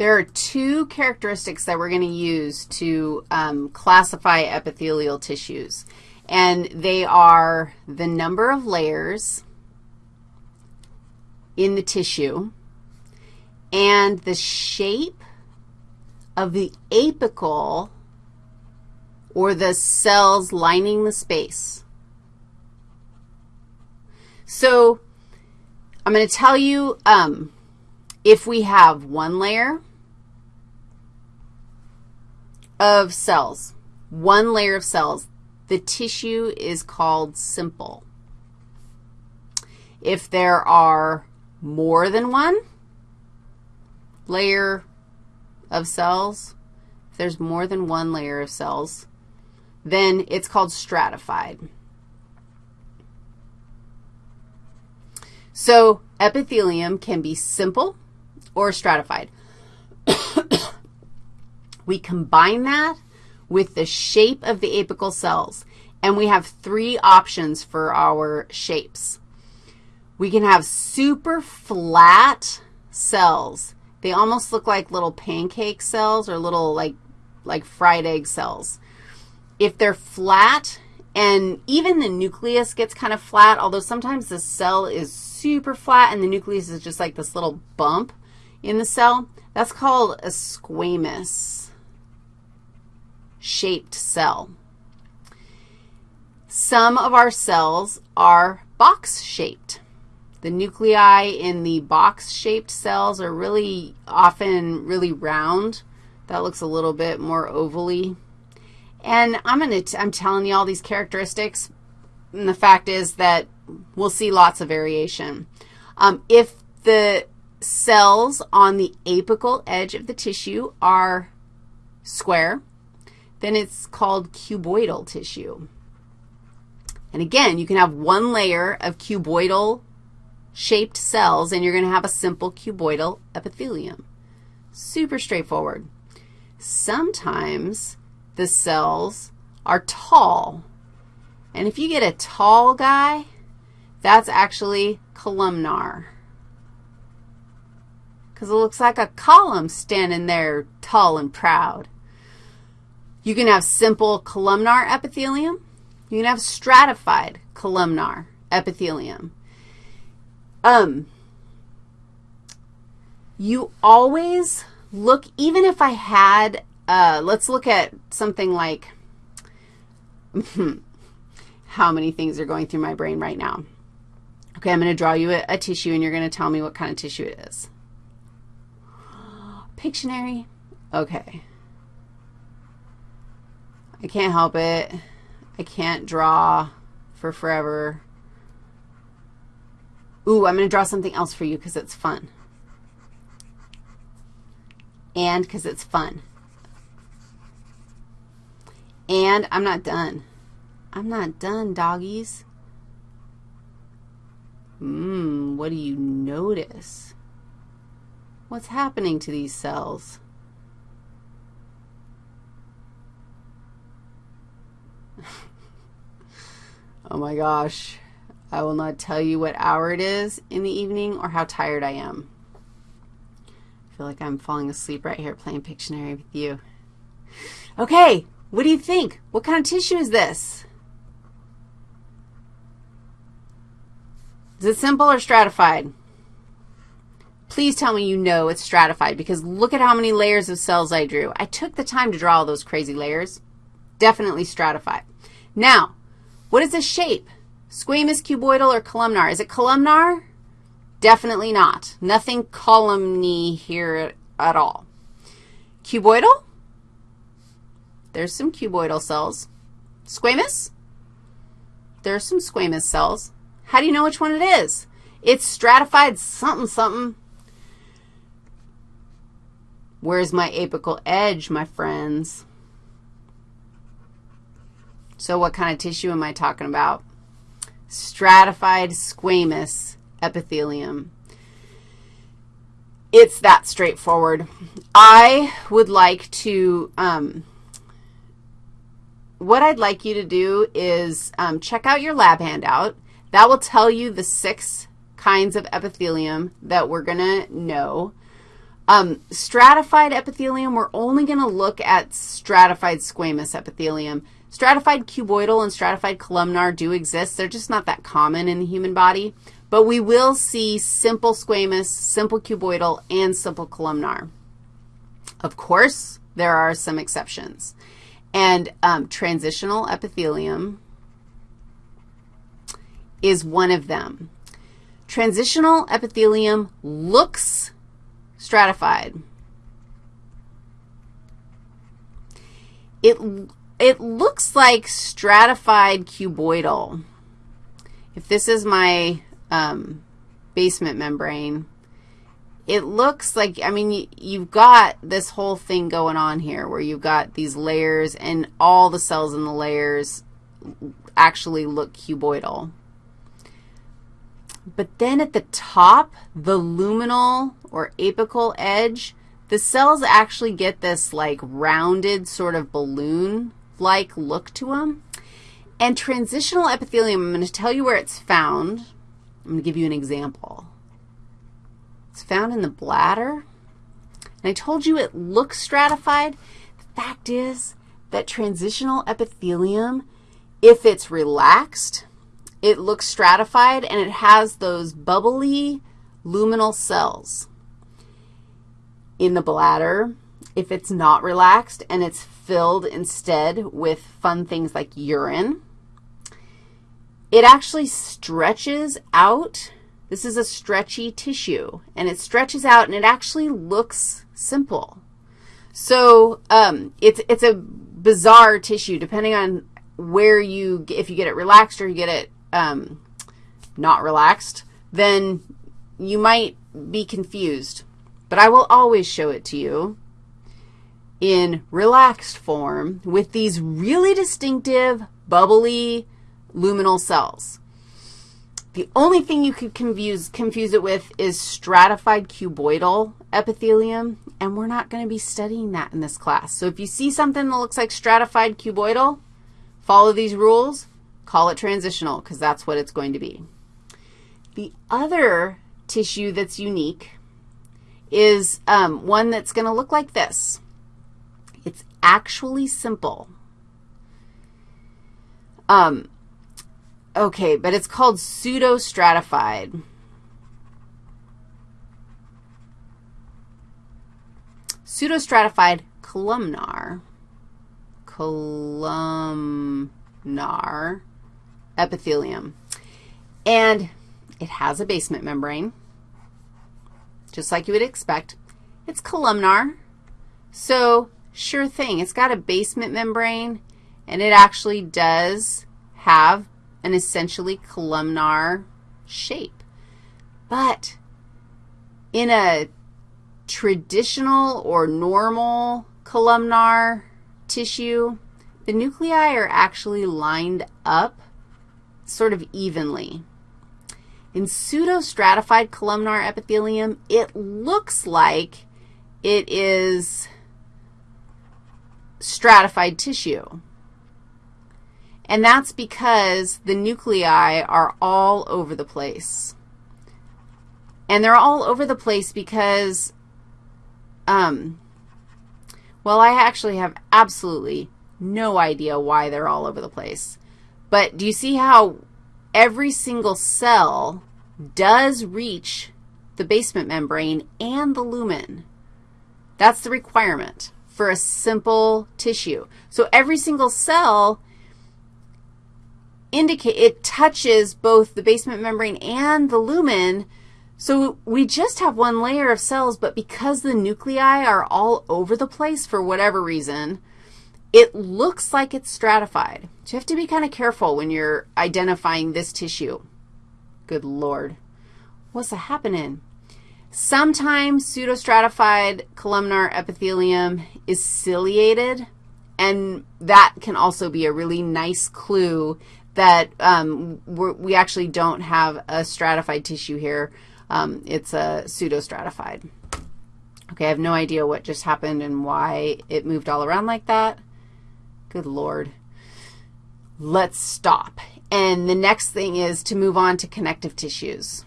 There are two characteristics that we're going to use to um, classify epithelial tissues, and they are the number of layers in the tissue and the shape of the apical or the cells lining the space. So I'm going to tell you um, if we have one layer of cells, one layer of cells, the tissue is called simple. If there are more than one layer of cells, if there's more than one layer of cells, then it's called stratified. So epithelium can be simple or stratified. We combine that with the shape of the apical cells, and we have three options for our shapes. We can have super flat cells. They almost look like little pancake cells or little like, like fried egg cells. If they're flat, and even the nucleus gets kind of flat, although sometimes the cell is super flat and the nucleus is just like this little bump in the cell, that's called a squamous shaped cell. Some of our cells are box-shaped. The nuclei in the box-shaped cells are really often really round. That looks a little bit more ovally. And I'm going to, I'm telling you all these characteristics, and the fact is that we'll see lots of variation. Um, if the cells on the apical edge of the tissue are square, then it's called cuboidal tissue. And again, you can have one layer of cuboidal shaped cells, and you're going to have a simple cuboidal epithelium. Super straightforward. Sometimes the cells are tall. And if you get a tall guy, that's actually columnar because it looks like a column standing there tall and proud. You can have simple columnar epithelium. You can have stratified columnar epithelium. Um, you always look, even if I had, uh, let's look at something like, how many things are going through my brain right now. Okay, I'm going to draw you a, a tissue, and you're going to tell me what kind of tissue it is. Pictionary? Okay. I can't help it. I can't draw for forever. Ooh, I'm going to draw something else for you because it's fun. And because it's fun. And I'm not done. I'm not done, doggies. Mmm, what do you notice? What's happening to these cells? Oh my gosh. I will not tell you what hour it is in the evening or how tired I am. I feel like I'm falling asleep right here playing Pictionary with you. Okay, what do you think? What kind of tissue is this? Is it simple or stratified? Please tell me you know it's stratified because look at how many layers of cells I drew. I took the time to draw all those crazy layers. Definitely stratified. Now, what is the shape? Squamous, cuboidal, or columnar? Is it columnar? Definitely not. Nothing columny here at all. Cuboidal? There's some cuboidal cells. Squamous? There's some squamous cells. How do you know which one it is? It's stratified something, something. Where's my apical edge, my friends? So what kind of tissue am I talking about? Stratified squamous epithelium. It's that straightforward. I would like to, um, what I'd like you to do is um, check out your lab handout. That will tell you the six kinds of epithelium that we're going to know. Um, stratified epithelium, we're only going to look at stratified squamous epithelium. Stratified cuboidal and stratified columnar do exist. They're just not that common in the human body. But we will see simple squamous, simple cuboidal, and simple columnar. Of course, there are some exceptions. And um, transitional epithelium is one of them. Transitional epithelium looks stratified. It, it looks like stratified cuboidal. If this is my um, basement membrane, it looks like, I mean, you've got this whole thing going on here where you've got these layers and all the cells in the layers actually look cuboidal. But then at the top, the luminal or apical edge, the cells actually get this like rounded sort of balloon-like look to them. And transitional epithelium, I'm going to tell you where it's found. I'm going to give you an example. It's found in the bladder. And I told you it looks stratified. The fact is that transitional epithelium, if it's relaxed, it looks stratified, and it has those bubbly luminal cells. In the bladder, if it's not relaxed and it's filled instead with fun things like urine, it actually stretches out. This is a stretchy tissue, and it stretches out, and it actually looks simple. So um, it's, it's a bizarre tissue depending on where you, if you get it relaxed or you get it um, not relaxed, then you might be confused. But I will always show it to you in relaxed form with these really distinctive, bubbly, luminal cells. The only thing you could confuse, confuse it with is stratified cuboidal epithelium, and we're not going to be studying that in this class. So if you see something that looks like stratified cuboidal, follow these rules. Call it transitional because that's what it's going to be. The other tissue that's unique is um, one that's going to look like this. Actually simple. Um, okay, but it's called pseudostratified. Pseudostratified columnar. Columnar epithelium. And it has a basement membrane, just like you would expect. It's columnar, so sure thing. It's got a basement membrane, and it actually does have an essentially columnar shape. But in a traditional or normal columnar tissue, the nuclei are actually lined up sort of evenly. In pseudostratified columnar epithelium, it looks like it is stratified tissue. And that's because the nuclei are all over the place. And they're all over the place because, um, well, I actually have absolutely no idea why they're all over the place. But do you see how every single cell does reach the basement membrane and the lumen? That's the requirement for a simple tissue. So every single cell indicate it touches both the basement membrane and the lumen. So we just have one layer of cells, but because the nuclei are all over the place for whatever reason, it looks like it's stratified. So you have to be kind of careful when you're identifying this tissue. Good Lord. What's happening? Sometimes pseudostratified columnar epithelium is ciliated, and that can also be a really nice clue that um, we actually don't have a stratified tissue here. Um, it's a pseudostratified. Okay, I have no idea what just happened and why it moved all around like that. Good Lord. Let's stop. And the next thing is to move on to connective tissues.